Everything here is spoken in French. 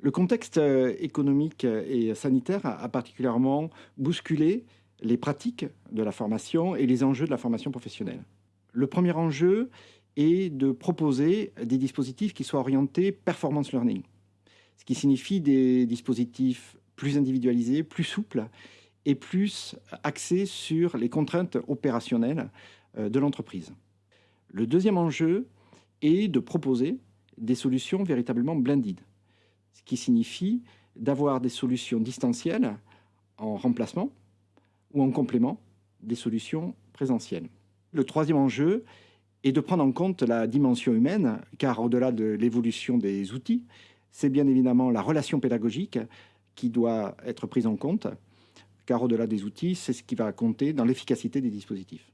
Le contexte euh, économique et sanitaire a particulièrement bousculé les pratiques de la formation et les enjeux de la formation professionnelle. Le premier enjeu est de proposer des dispositifs qui soient orientés performance learning, ce qui signifie des dispositifs plus individualisés, plus souples et plus axés sur les contraintes opérationnelles euh, de l'entreprise. Le deuxième enjeu est de proposer des solutions véritablement blended, qui signifie d'avoir des solutions distancielles en remplacement ou en complément des solutions présentielles. Le troisième enjeu est de prendre en compte la dimension humaine, car au-delà de l'évolution des outils, c'est bien évidemment la relation pédagogique qui doit être prise en compte, car au-delà des outils, c'est ce qui va compter dans l'efficacité des dispositifs.